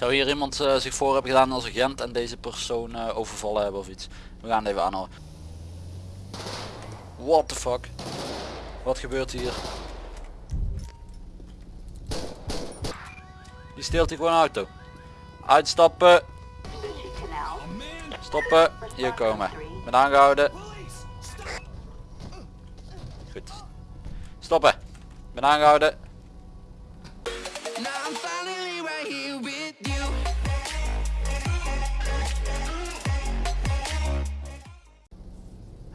Zou hier iemand eh, zich voor hebben gedaan als agent en deze persoon eh, overvallen hebben of iets? We gaan even aanhouden. What the fuck? Wat gebeurt hier? Die steelt hier gewoon auto. Uitstappen. Stoppen. Hier komen. Met aangehouden. Goed. Stoppen. Ben aangehouden.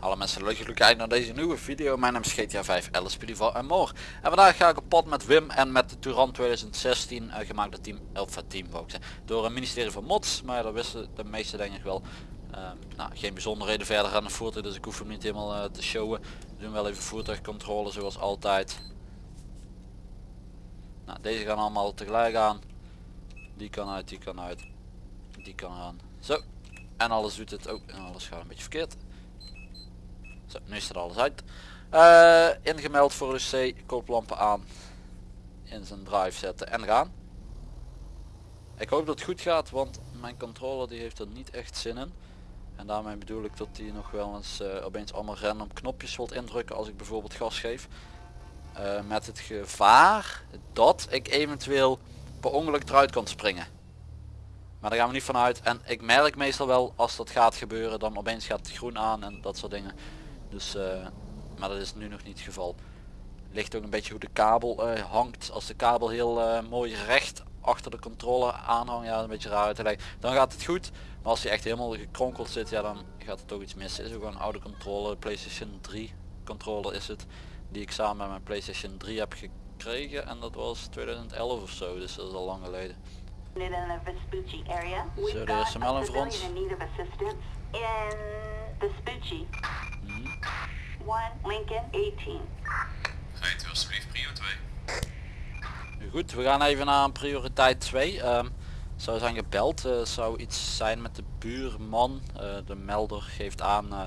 Hallo mensen, leuk kijken naar deze nieuwe video. Mijn naam is GTA 5, Alice Pidival en more. En vandaag ga ik op pad met Wim en met de Touran 2016 uh, gemaakt door team Alpha Team wou ik zeggen, door het ministerie van Mods. Maar dat wisten de meeste denk ik wel. Uh, nou, geen bijzonderheden verder aan de voertuig, dus ik hoef hem niet helemaal uh, te showen. We doen wel even voertuigcontrole zoals altijd. Nou, deze gaan allemaal tegelijk aan. Die kan uit, die kan uit. Die kan aan. Zo. En alles doet het ook. En alles gaat een beetje verkeerd. Nu is er alles uit. Uh, ingemeld voor UC, kooplampen aan. In zijn drive zetten en gaan. Ik hoop dat het goed gaat, want mijn controller die heeft er niet echt zin in. En daarmee bedoel ik dat hij nog wel eens uh, opeens allemaal random knopjes wilt indrukken als ik bijvoorbeeld gas geef. Uh, met het gevaar dat ik eventueel per ongeluk eruit kan springen. Maar daar gaan we niet vanuit. En ik merk meestal wel als dat gaat gebeuren, dan opeens gaat het groen aan en dat soort dingen. Dus, uh, maar dat is nu nog niet het geval. Ligt ook een beetje hoe de kabel eh, hangt. Als de kabel heel eh, mooi recht achter de controller aanhangt, ja, een beetje raar uit te leggen. Dan gaat het goed. Maar als hij echt helemaal gekronkeld zit, ja, dan gaat het toch iets mis. Is ook een oude controller, PlayStation 3 controller is het. Die ik samen met mijn PlayStation 3 heb gekregen. En dat was 2011 of zo, dus dat is al lang geleden. Zo, de is hem voor ons? 1 Lincoln 18. Rijdt u alsjeblieft prio 2. Goed, we gaan even naar prioriteit 2. Um, ehm, zou zijn gebeld, eh, zou iets zijn met de buurman. Uh, de melder geeft aan eh,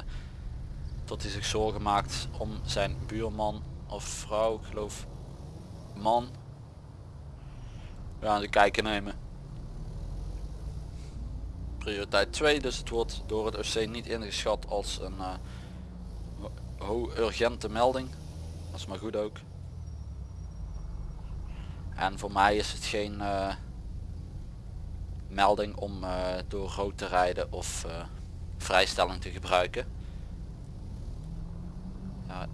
dat hij zich zorgen maakt om zijn buurman of vrouw, ik geloof man. We gaan de kijken nemen. Prioriteit 2, dus het wordt door het OC niet ingeschat als een uh, urgente melding. Dat is maar goed ook. En voor mij is het geen uh, melding om uh, door rood te rijden of uh, vrijstelling te gebruiken. Ja,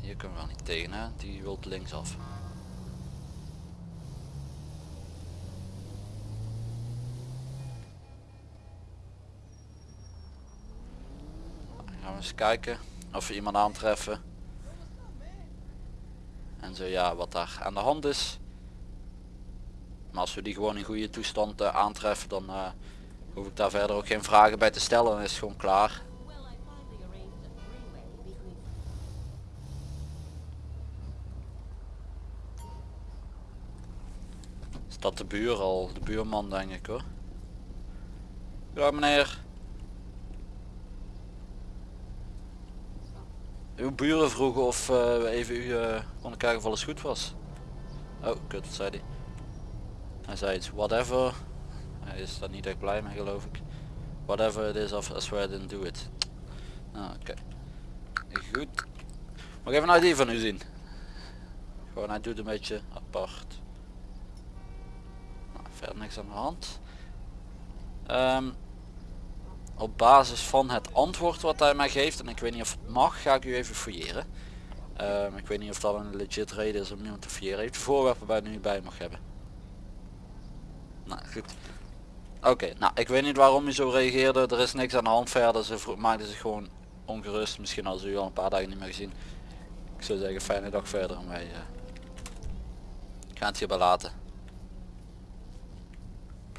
hier kunnen we wel niet tegen hè, die wilt linksaf. gaan we eens kijken of we iemand aantreffen. En zo ja wat daar aan de hand is. Maar als we die gewoon in goede toestand uh, aantreffen dan uh, hoef ik daar verder ook geen vragen bij te stellen. Dan is het gewoon klaar. Is dat de buur al? De buurman denk ik hoor. Ja meneer uw buren vroegen of uh, we even u uh, konden kijken of alles goed was. Oh, kut, wat zei hij? Hij zei iets, whatever. Hij is daar niet echt blij mee geloof ik. Whatever it is, I swear I didn't do it. Ah, Oké. Goed. Mag ik even een ID van u zien? Gewoon, hij doet een beetje apart. Nou, verder niks aan de hand. Um, op basis van het antwoord wat hij mij geeft en ik weet niet of het mag ga ik u even fouilleren. Um, ik weet niet of dat een legit reden is om iemand te fouilleren. Heeft voorwerpen hij nu bij mag hebben? Nou goed. Oké nou ik weet niet waarom hij zo reageerde. Er is niks aan de hand verder. Ze maakte zich gewoon ongerust. Misschien als u al een paar dagen niet meer gezien. Ik zou zeggen fijne dag verder en wij uh, gaan het hierbij laten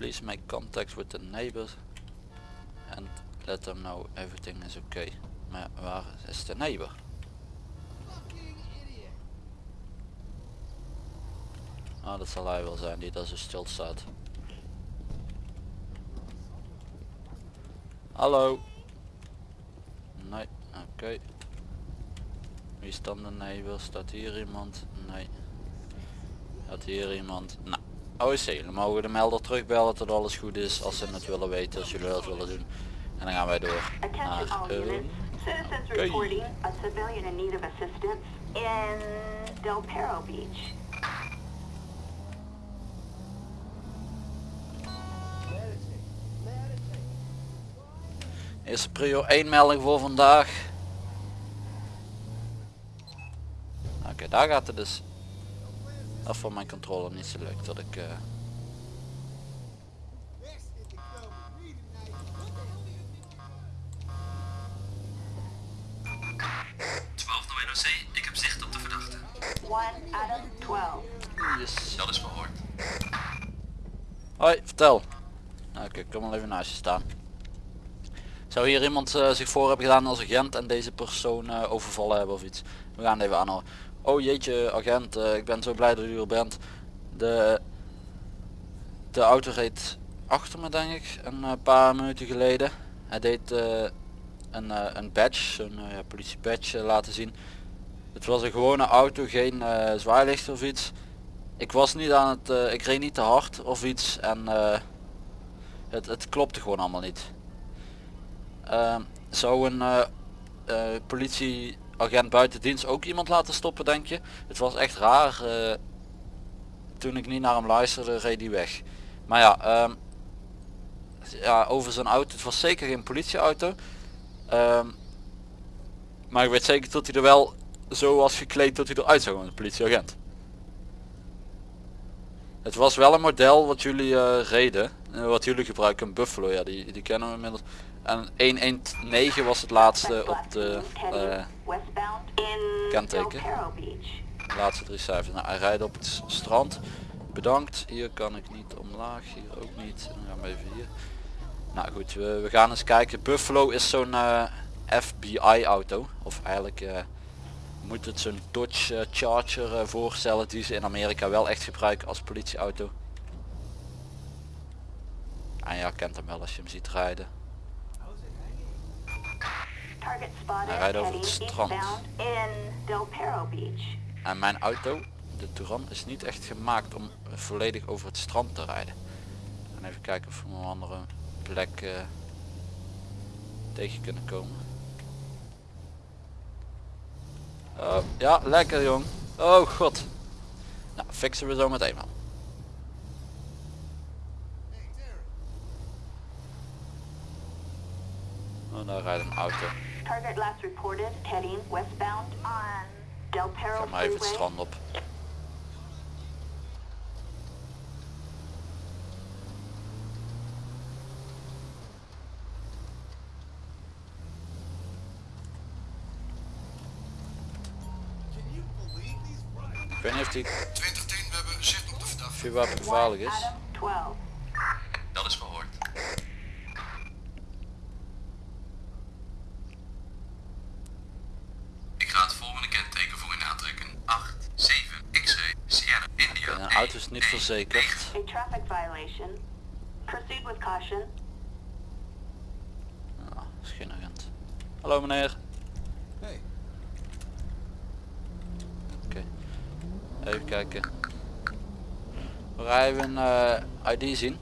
please make contact with the neighbors and let them know everything is okay. Maar waar is de neighbor? Ah, dat zal hij wel zijn die daar zo stil staat. Hallo. Nee, oké. Wie is dan de neighbor? Staat hier iemand? Nee. Staat hier iemand? Nou, OC, jullie mogen de melder terugbellen tot alles goed is als ze het willen weten, als jullie dat willen doen. En dan gaan wij door naar... eh, okay. Del Perro Beach. Eerste prio 1 melding voor vandaag. Oké, daar gaat het dus af van mijn controle niet zo leuk dat ik... eh, 12 naar NOC, ik heb zicht op de verdachte. 1 out of 12. yes. Dat is verhoord. Hoi, vertel. Nou, Oké, kom wel even naast je staan. Zou hier iemand eh, zich voor hebben gedaan als agent en deze persoon eh, overvallen hebben of iets? We gaan het even aanhouden. Oh jeetje, agent, eh, ik ben zo blij dat u er bent. De, de auto reed achter me denk ik, een eh, paar minuten geleden. Hij deed eh, een, eh, een badge, eh, ja, politie badge laten zien. Het was een gewone auto, geen zwaailicht of iets. Ik was niet aan het, ik reed niet te hard of iets en het, het klopte gewoon allemaal niet. Ehm, zou een eh, politieagent buiten dienst ook iemand laten stoppen denk je? Het was echt raar. eh, toen ik niet naar hem luisterde reed hij weg. Maar ja, ehm, ja over zijn auto, het was zeker geen politieauto. Ehm, maar ik weet zeker dat hij er wel zo was gekleed dat hij eruit zou als een politieagent. Het was wel een model wat jullie eh, reden. eh, wat jullie gebruiken, een Buffalo. Ja, die, die kennen we inmiddels. En 119 was het laatste op de in kenteken. Laatste drie cijfers. Nou, hij rijdt op het strand. Bedankt. Hier kan ik niet omlaag. Hier ook niet. Dan gaan we even hier. Nou goed, we, we gaan eens kijken. Buffalo is zo'n eh, FBI auto. Of eigenlijk eh, moet het zo'n Dodge eh, Charger voorstellen die ze in Amerika wel echt gebruiken als politieauto. En ja, kent hem wel als je hem ziet rijden. Hij rijdt over het strand. En mijn auto, de Touran, is niet echt gemaakt om volledig over het strand te rijden. En even kijken of we een andere plek eh, tegen kunnen komen. Oh, ja, lekker jong. Oh god. Nou, fixen we zo meteen wel. Oh, daar rijdt een auto. Target last reported heading westbound on Del Perro Ga maar even het Freeway. strand op. Ik weet niet of die 2010, we hebben zicht op de verdachte. vuurwapen gevaarlijk is. Verzekerd. A traffic violation. Proceed with caution. Ah, is geen agent. Hallo meneer. Hey. Oké. Even kijken. We rijden een eh, ID zien.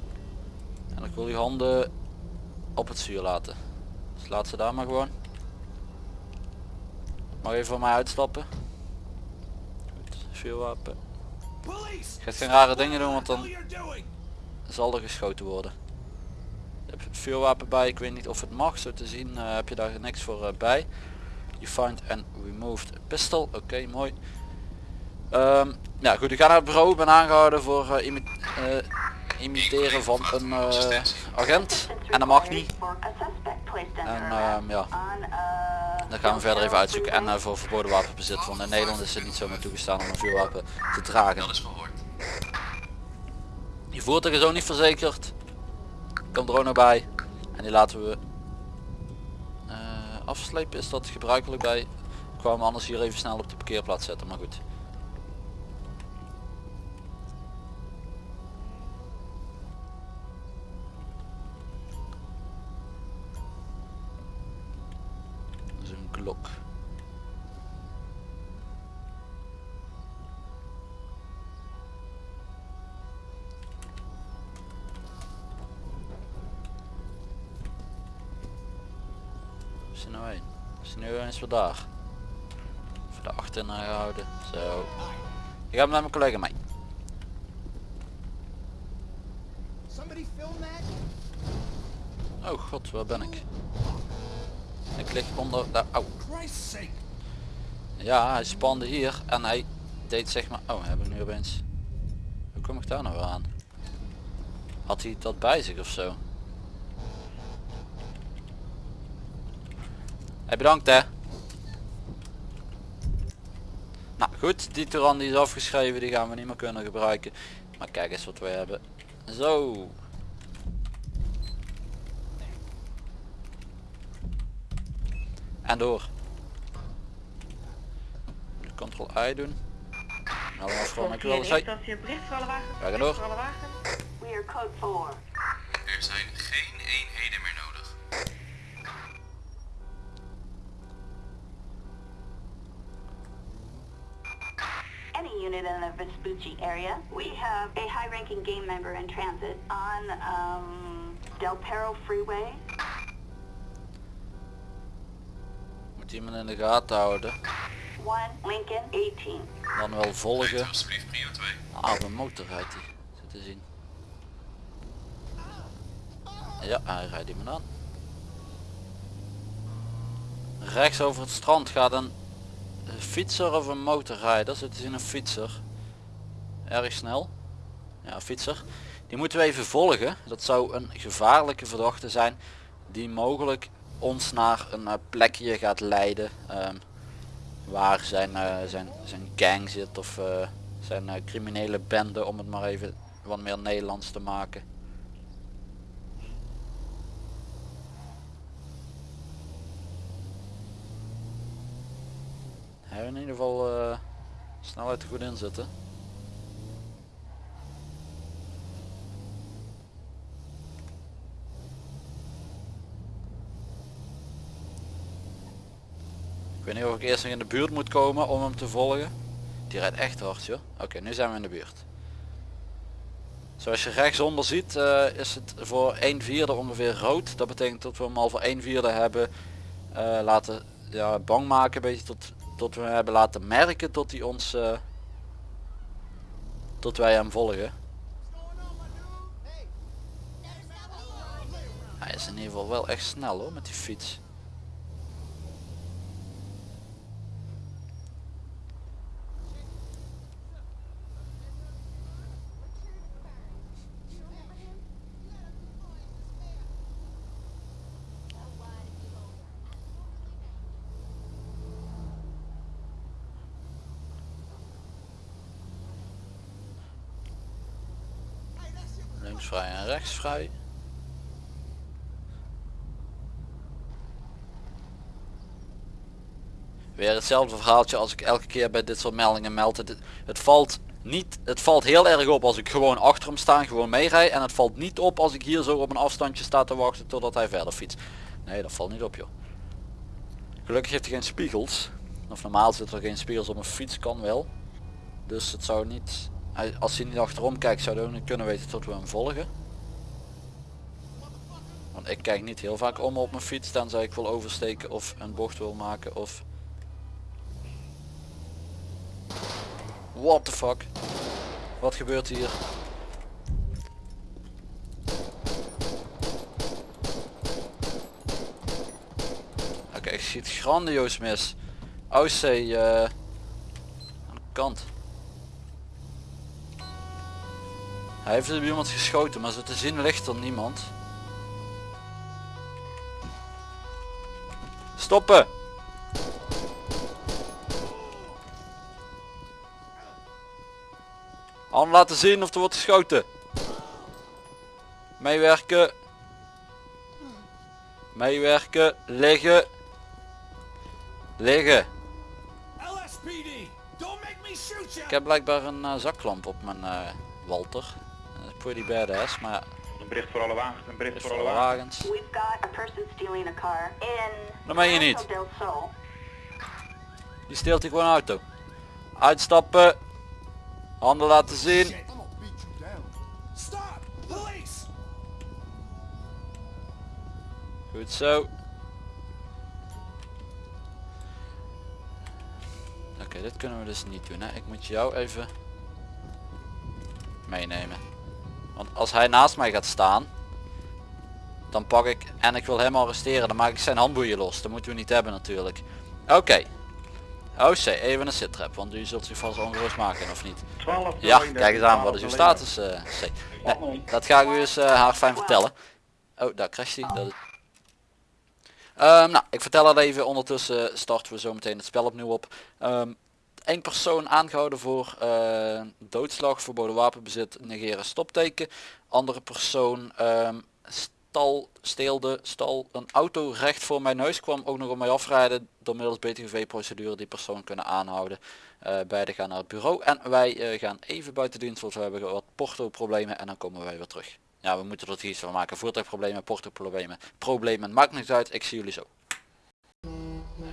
En ik wil uw handen op het zuur laten. Dus laat ze daar maar gewoon. Mag even voor mij uitstappen. Goed, vuurwapen. Gaat geen rare dingen doen, want dan zal er geschoten worden. Je hebt vuurwapen bij, ik weet niet of het mag, zo te zien eh, heb je daar niks voor eh, bij. You find and removed a pistol, oké mooi. Ehm, ja goed, ik ga naar het bureau, ik ben aangehouden voor eh, imi- imiteren van een eh, agent. En dat mag niet. En ehm, ja, dan gaan we verder even uitzoeken. En eh, voor verboden wapenbezit, want in Nederland is het niet zomaar toegestaan om een vuurwapen te dragen. Dat is verhoord. Je voertuig is ook niet verzekerd. Komt er ook nog bij. En die laten we eh, afslepen. Is dat gebruikelijk bij? Ik kwam anders hier even snel op de parkeerplaats zetten, maar goed. klok. Is er nou? Is er nu eens wat daar? De achter houden. Zo. Ik ga naar mijn collega mee. Oh god, waar ben ik? Ik lig onder de... Au. Ja, hij spande hier en hij deed zeg maar... Oh, hebben we nu opeens... Hoe kom ik daar nou aan? Had hij dat bij zich of zo? Hey, bedankt hè. Nou goed, die Turan die is afgeschreven, die gaan we niet meer kunnen gebruiken. Maar kijk eens wat we hebben. Zo. En door. Nu Ctrl I doen. Nou. Dat voor door. Voor alle wagens. We are code 4. Er zijn geen eenheden meer nodig. Any unit in the Vespucci area. We have a high-ranking game member in transit on um, Del Perro Freeway. Moet iemand in de gaten houden. One Lincoln 18. Dan wel volgen. alsjeblieft prio 2. Ah, een motor rijdt hij. Zit te zien. Ja, hij rijdt iemand aan. Rechts over het strand gaat een fietser of een motorrijder. Zit te zien een fietser. Erg snel. Ja, fietser. Die moeten we even volgen. Dat zou een gevaarlijke verdachte zijn. Die mogelijk ons naar een eh, plekje gaat leiden. ehm, waar zijn, eh, zijn, zijn gang zit of eh, zijn criminele bende om het maar even wat meer Nederlands te maken. Hij in ieder geval snelheid goed in zitten. Weet niet of ik eerst nog in de buurt moet komen om hem te volgen. Die rijdt echt hard joh. Oké, nu zijn we in de buurt. Zoals je rechtsonder ziet eh, is het voor 1 vierde ongeveer rood. Dat betekent dat we hem al voor 1 vierde hebben eh, laten ja, bang maken. Een beetje tot, tot we hebben laten merken tot hij ons... eh, tot wij hem volgen. Hij is in ieder geval wel echt snel hoor met die fiets. Links vrij en rechts vrij. Weer hetzelfde verhaaltje als ik elke keer bij dit soort meldingen meld. Het, het valt niet, het valt heel erg op als ik gewoon achter hem sta gewoon meerij. En het valt niet op als ik hier zo op een afstandje sta te wachten totdat hij verder fietst. Nee, dat valt niet op joh. Gelukkig heeft hij geen spiegels. Of normaal zit er geen spiegels op een fiets, kan wel. Dus het zou niet, als hij niet achterom kijkt zou hij ook niet kunnen weten tot we hem volgen. Ik kijk niet heel vaak om op mijn fiets, tenzij ik wil oversteken of een bocht wil maken of... What the fuck? Wat gebeurt hier? Oké, ik schiet grandioos mis. OC eh aan de kant. Hij heeft op iemand geschoten, maar zo te zien ligt er niemand. Stoppen! Hand laten zien of er wordt geschoten. Meewerken. Meewerken. Liggen. Liggen. LSPD, don't make me shoot you. Ik heb blijkbaar een eh, zaklamp op mijn eh, Walter. Dat is pretty badass, maar bericht voor alle wagens, een bericht voor alle wagens. We've got stealing a car je niet. Die steelt hier gewoon een auto. Uitstappen. Handen laten zien. Goed zo. Oké, dit kunnen we dus niet doen. Hè? Ik moet jou even meenemen. Want als hij naast mij gaat staan, dan pak ik en ik wil hem arresteren, dan maak ik zijn handboeien los. Dat moeten we niet hebben natuurlijk. Oké. OC, even een sit-trap, want u zult zich vast ongerust maken of niet. 12 Ja, kijk eens aan, wat is uw status eh, C? Nee, dat ga ik u eens eh, haar fijn vertellen. Oh, daar crasht hij. Dat is... Ehm, nou, ik vertel het even. Ondertussen starten we zo meteen het spel opnieuw op. Eén persoon aangehouden voor eh, doodslag, verboden wapenbezit, negeren stopteken. Andere persoon ehm, stal, steelde, stal een auto recht voor mijn neus, kwam ook nog op mij afrijden. Door middels BTGV procedure die persoon kunnen aanhouden. Eh beide gaan naar het bureau en wij eh, gaan even buiten dienst, want we hebben wat porto problemen en dan komen wij weer terug. Ja, we moeten er het iets van maken. Voertuigproblemen, porto problemen, problemen, maakt niks uit. Ik zie jullie zo.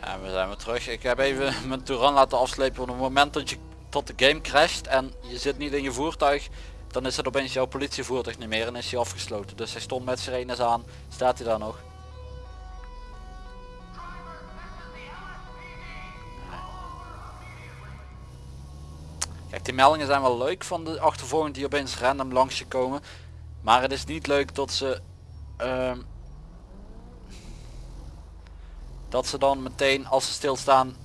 En we zijn weer terug. Ik heb even mijn Touran laten afslepen. Op het moment dat je tot de game crasht en je zit niet in je voertuig, dan is het opeens jouw politievoertuig niet meer en is hij afgesloten. Dus hij stond met sirenes aan. Staat hij daar nog? Kijk, die meldingen zijn wel leuk van de achtervolging die opeens random langs je komen. Maar het is niet leuk dat ze... ehm, dat ze dan meteen als ze stilstaan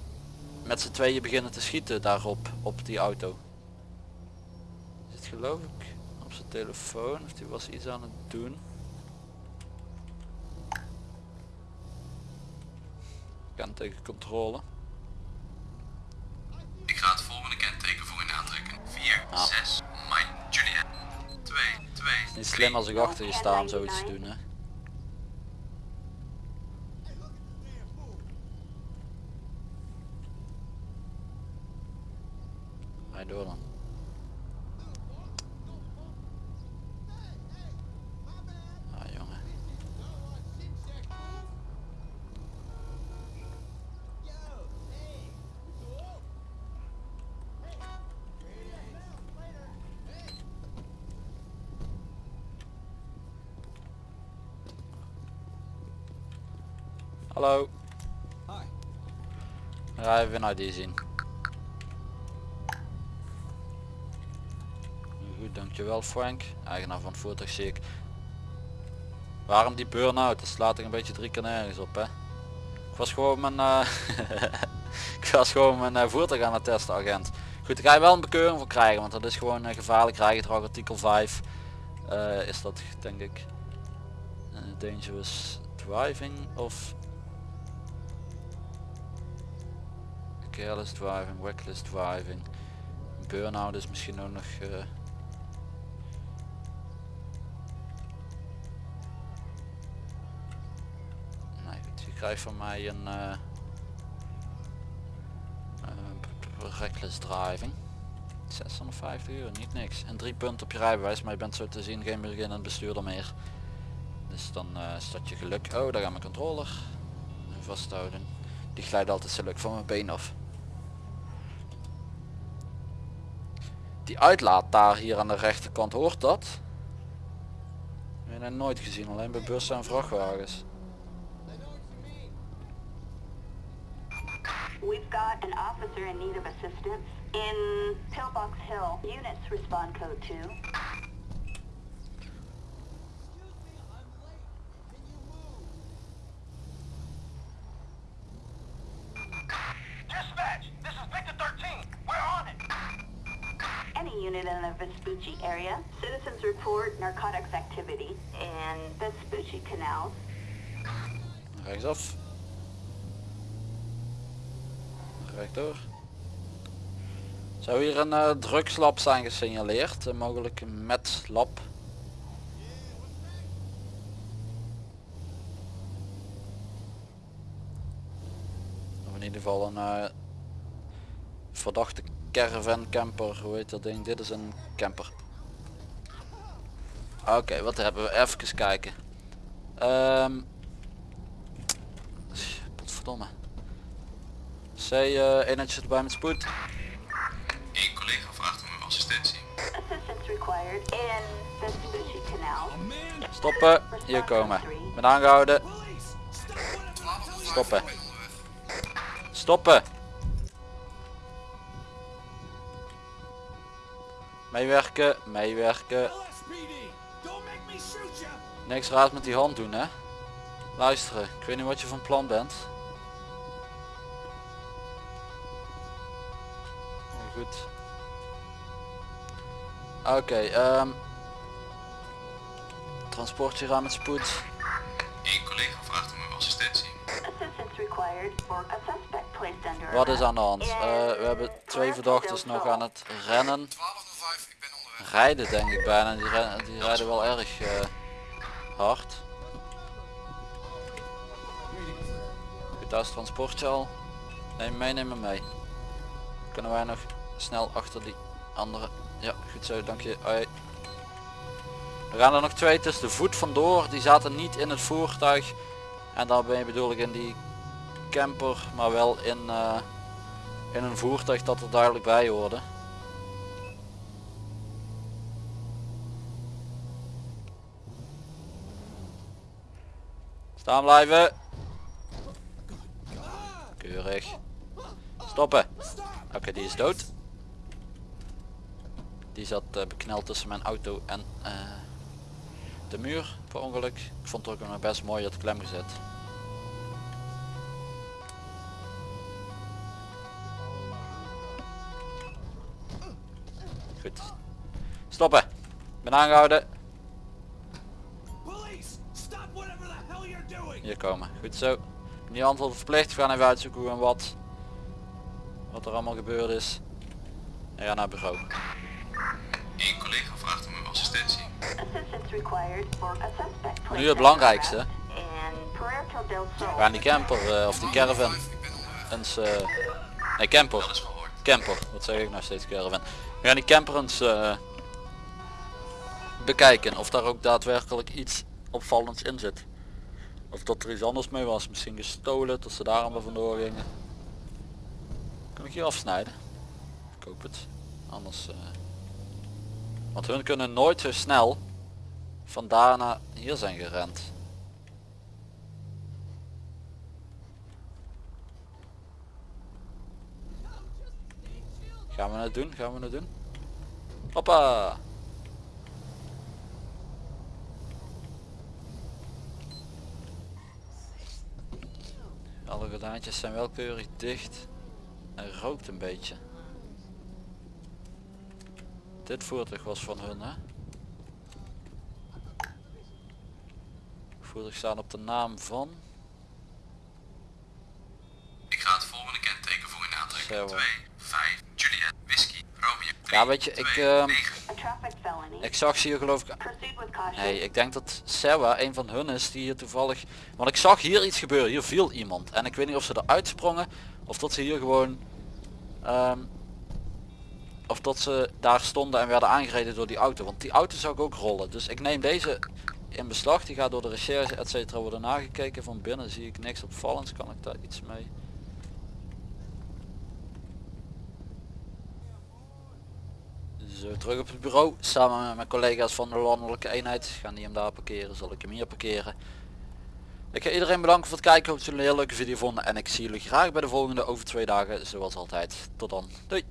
met z'n tweeën beginnen te schieten daarop, op die auto. Zit geloof ik op zijn telefoon of die was iets aan het doen. Kan tegen controle. Ik ga het volgende kenteken voor u aantrekken. 4, Ah. 6, Mike, Juliet. 2, 2, Niet slim als ik achter je sta om zoiets te doen hè. Door dan. Ah jongen. Hallo. Hi. Ja, even een ID zien. Dankjewel Frank. Eigenaar van voertuig zie ik. Waarom die burn-out? Dat slaat er een beetje drie keer nergens op hè. Ik was gewoon mijn, eh, ik was gewoon mijn eh, voertuig aan het testen agent. Goed, daar ga je wel een bekeuring voor krijgen, want dat is gewoon uh, gevaarlijk rijgedrag artikel 5. eh, is dat denk ik. Dangerous driving of careless driving, reckless driving. Burn-out is misschien ook nog... krijgt van mij een... eh, eh, reckless driving. 650 euro, niet niks. En drie punten op je rijbewijs, maar je bent zo te zien geen beginnend bestuurder meer. Dus dan eh staat je geluk. Oh, daar gaat mijn controller. Vasthouden. Die glijdt altijd zo leuk van mijn been af. Die uitlaat daar hier aan de rechterkant, hoort dat? Ik heb nooit gezien, alleen bij bussen en vrachtwagens. We've got an officer in need of assistance in Pillbox Hill. Units respond code 2. Dispatch, this is Victor 13. We're on it. Any unit in the Vespucci area, citizens report narcotics activity in Vespucci Canal. Rechtsaf. Rechtdoor. Zou hier een eh, drugslab zijn gesignaleerd? Een mogelijk met lab. Of in ieder geval een eh, verdachte caravan camper. Hoe heet dat ding? Dit is een camper. Oké, wat hebben we? Even kijken. Ehm Potverdomme. C, uh, zit erbij met spoed. Eén collega vraagt om assistentie. Stoppen, hier komen. Ben aangehouden. Stoppen. Stoppen. Meewerken, meewerken. Niks raad met die hand doen hè. Luisteren, ik weet niet wat je van plan bent. Goed. Oké, ehm transportje gaan met spoed. Eén collega vraagt om uw assistentie. Wat is aan de hand? Eh, we hebben twee verdachten nog aan het rennen. 1205, ik ben onderweg. Rijden denk ik bijna. Die, rijden wel erg eh, hard. Goed, daar is het transportje al. Neem mee, neem me mee. Kunnen wij nog snel achter die andere. Ja, goed zo, dank je. Er gaan er nog twee tussen de voet vandoor. Die zaten niet in het voertuig. En je bedoel ik in die camper, maar wel in, eh, in een voertuig dat er duidelijk bij hoorde. Staan blijven. Keurig. Stoppen. Oké, die is dood. Die zat eh, bekneld tussen mijn auto en eh, de muur per ongeluk. Ik vond het ook nog best mooi dat klem gezet. Goed. Stoppen. Ik ben aangehouden. Hier komen. Goed zo. Niet antwoord verplicht. We gaan even uitzoeken hoe en wat. Wat er allemaal gebeurd is. En gaan naar het bureau. Eén collega vraagt om uw assistentie. Assistance required for a suspect placed Nu het belangrijkste. gaan die camper eh, of die caravan 1205, ik ben onderweg. eens... eh nee, camper. Camper. Wat zeg ik nou steeds caravan. We gaan die camper eens eh, bekijken. Of daar ook daadwerkelijk iets opvallends in zit. Of dat er iets anders mee was. Misschien gestolen. Dat ze daar allemaal vandoor gingen. Kan ik hier afsnijden? Ik hoop het. Anders... eh, want hun kunnen nooit zo snel van daar naar hier zijn gerend. Gaan we het doen? Gaan we het doen? Hoppa! Alle gordijntjes zijn wel keurig dicht. En rookt een beetje. Dit voertuig was van hun hè? Voertuig staan op de naam van... Ik ga het volgende kenteken voor u aantrekken. Zo. 2, 5, Juliet, Whisky, Romeo. Ja weet je, ik, 2, ehm, 9. A traffic felony. ik zag ze hier geloof ik. Nee, ik denk dat Sewa een van hun is die hier toevallig... Want ik zag hier iets gebeuren, hier viel iemand. En ik weet niet of ze eruit sprongen of dat ze hier gewoon... ehm, of dat ze daar stonden en werden aangereden door die auto. Want die auto zou ik ook rollen. Dus ik neem deze in beslag. Die gaat door de recherche et cetera worden nagekeken. Van binnen zie ik niks opvallends. Kan ik daar iets mee? Zo, terug op het bureau. Samen met mijn collega's van de landelijke eenheid. Gaan die hem daar parkeren. Zal ik hem hier parkeren. Ik ga iedereen bedanken voor het kijken. Hoop dat jullie een leuke video vonden. En ik zie jullie graag bij de volgende over twee dagen. Zoals altijd. Tot dan. Doei.